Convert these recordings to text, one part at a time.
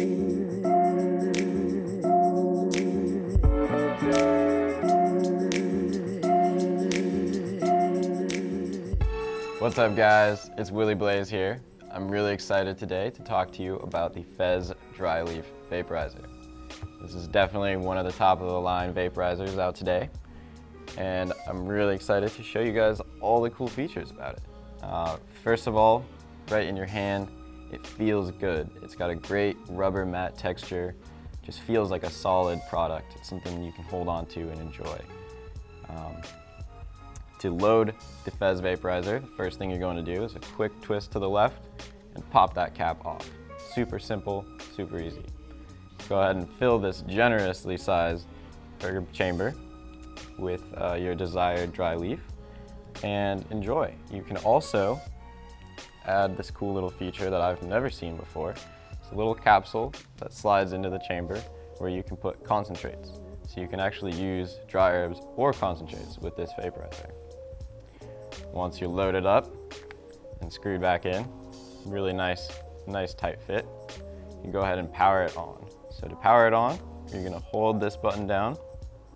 What's up guys, it's Willie Blaze here. I'm really excited today to talk to you about the Fez Dry Leaf Vaporizer. This is definitely one of the top of the line vaporizers out today. And I'm really excited to show you guys all the cool features about it. Uh, first of all, right in your hand, it feels good. It's got a great rubber matte texture, just feels like a solid product. It's something you can hold on to and enjoy. Um, to load the Fez vaporizer, the first thing you're going to do is a quick twist to the left and pop that cap off. Super simple, super easy. Go ahead and fill this generously sized chamber with uh, your desired dry leaf and enjoy. You can also add this cool little feature that I've never seen before. It's a little capsule that slides into the chamber where you can put concentrates. So you can actually use dry herbs or concentrates with this vaporizer. Once you're loaded up and screwed back in, really nice, nice tight fit, you go ahead and power it on. So to power it on, you're gonna hold this button down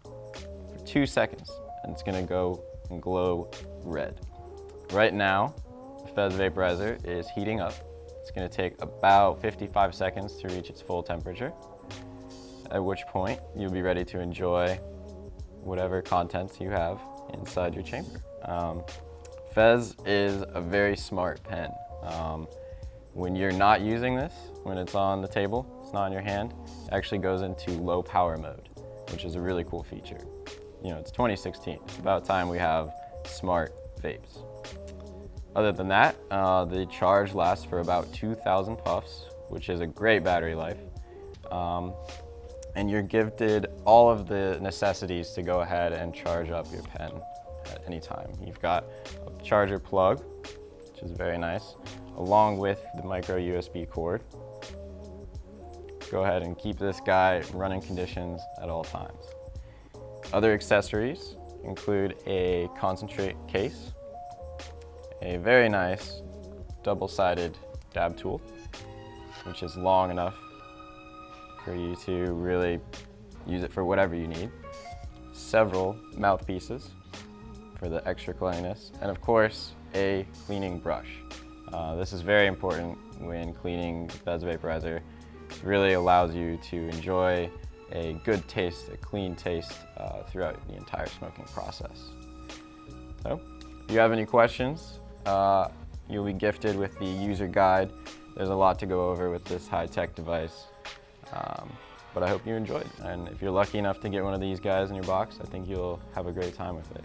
for two seconds and it's gonna go and glow red. Right now, Fez vaporizer is heating up. It's gonna take about 55 seconds to reach its full temperature, at which point you'll be ready to enjoy whatever contents you have inside your chamber. Um, Fez is a very smart pen. Um, when you're not using this, when it's on the table, it's not in your hand, it actually goes into low power mode, which is a really cool feature. You know, it's 2016. It's about time we have smart vapes. Other than that, uh, the charge lasts for about 2,000 puffs, which is a great battery life. Um, and you're gifted all of the necessities to go ahead and charge up your pen at any time. You've got a charger plug, which is very nice, along with the micro USB cord. Go ahead and keep this guy running conditions at all times. Other accessories include a concentrate case, a very nice double-sided dab tool, which is long enough for you to really use it for whatever you need, several mouthpieces, for the extra cleanliness, and of course, a cleaning brush. Uh, this is very important when cleaning the Fez vaporizer. It really allows you to enjoy a good taste, a clean taste uh, throughout the entire smoking process. So, if you have any questions, uh, you'll be gifted with the user guide. There's a lot to go over with this high-tech device. Um, but I hope you enjoyed. And if you're lucky enough to get one of these guys in your box, I think you'll have a great time with it.